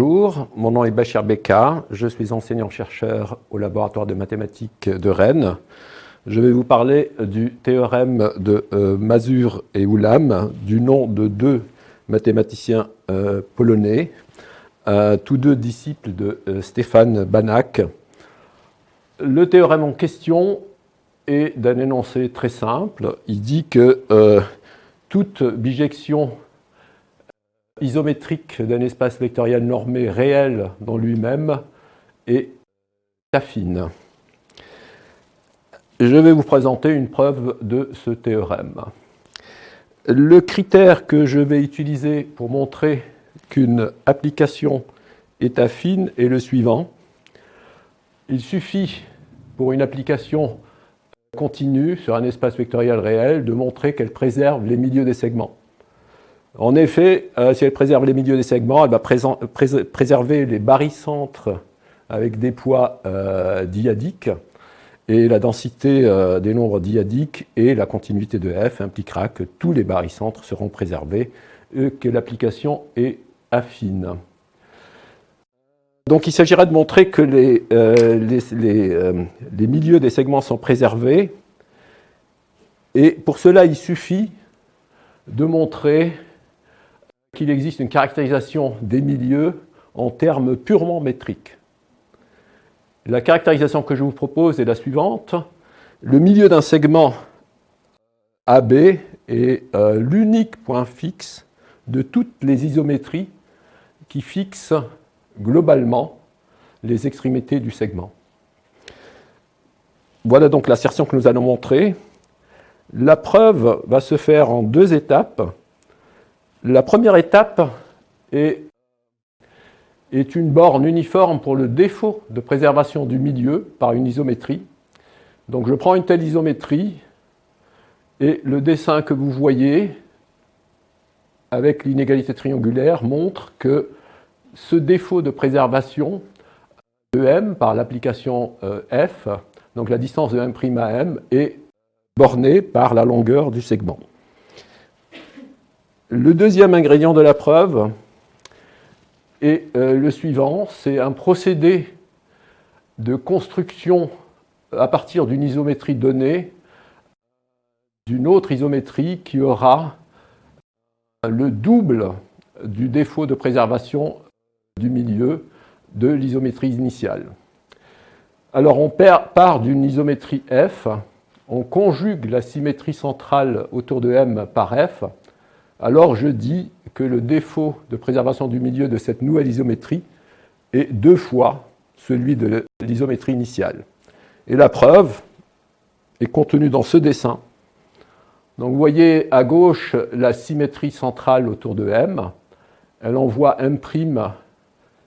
mon nom est Bachir Beka, je suis enseignant-chercheur au laboratoire de mathématiques de Rennes. Je vais vous parler du théorème de euh, Mazur et Ulam, du nom de deux mathématiciens euh, polonais, euh, tous deux disciples de Stéphane Banach. Le théorème en question est d'un énoncé très simple. Il dit que toute bijection isométrique d'un espace vectoriel normé réel dans lui-même est affine. Je vais vous présenter une preuve de ce théorème. Le critère que je vais utiliser pour montrer qu'une application est affine est le suivant. Il suffit pour une application continue sur un espace vectoriel réel de montrer qu'elle préserve les milieux des segments. En effet, euh, si elle préserve les milieux des segments, elle va préserver les barycentres avec des poids euh, diadiques, et la densité euh, des nombres diadiques et la continuité de f impliquera que tous les barycentres seront préservés et que l'application est affine. Donc il s'agira de montrer que les, les milieux des segments sont préservés, et pour cela il suffit de montrer qu'il existe une caractérisation des milieux en termes purement métriques. La caractérisation que je vous propose est la suivante. Le milieu d'un segment AB est euh, l'unique point fixe de toutes les isométries qui fixent globalement les extrémités du segment. Voilà donc l'assertion que nous allons montrer. La preuve va se faire en deux étapes. La première étape est, une borne uniforme pour le défaut de préservation du milieu par une isométrie. Donc je prends une telle isométrie et le dessin que vous voyez avec l'inégalité triangulaire montre que ce défaut de préservation de m par l'application euh, f, donc la distance de m' à m, est bornée par la longueur du segment. Le deuxième ingrédient de la preuve est euh, le suivant, c'est un procédé de construction à partir d'une isométrie donnée d'une autre isométrie qui aura le double du défaut de préservation du milieu de l'isométrie initiale. Alors on part d'une isométrie f, on conjugue la symétrie centrale autour de m par f, alors je dis que le défaut de préservation du milieu de cette nouvelle isométrie est deux fois celui de l'isométrie initiale. Et la preuve est contenue dans ce dessin. Donc vous voyez à gauche la symétrie centrale autour de M. Elle envoie M'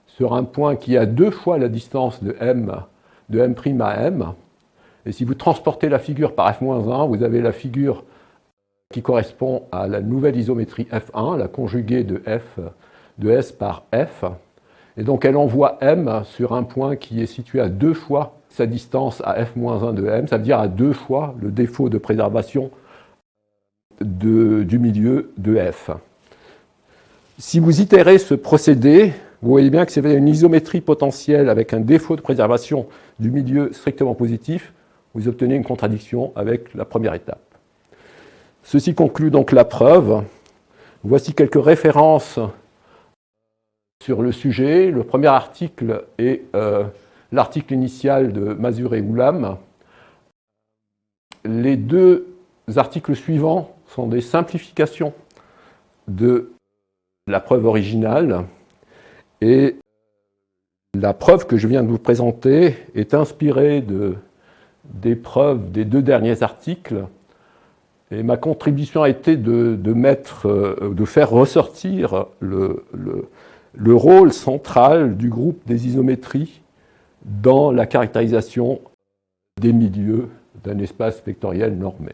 sur un point qui a deux fois la distance de M, de M' à M. Et si vous transportez la figure par F-1, vous avez la figure qui correspond à la nouvelle isométrie F1, la conjuguée de, F, de S par F. Et donc elle envoie M sur un point qui est situé à deux fois sa distance à F-1 de M, ça veut dire à deux fois le défaut de préservation du milieu de F. Si vous itérez ce procédé, vous voyez bien que c'est une isométrie potentielle avec un défaut de préservation du milieu strictement positif, vous obtenez une contradiction avec la première étape. Ceci conclut donc la preuve. Voici quelques références sur le sujet. Le premier article est euh, l'article initial de Mazur et Oulam. Les deux articles suivants sont des simplifications de la preuve originale et la preuve que je viens de vous présenter est inspirée de, des preuves des deux derniers articles et ma contribution a été de, mettre, euh, de faire ressortir le, le, rôle central du groupe des isométries dans la caractérisation des milieux d'un espace vectoriel normé.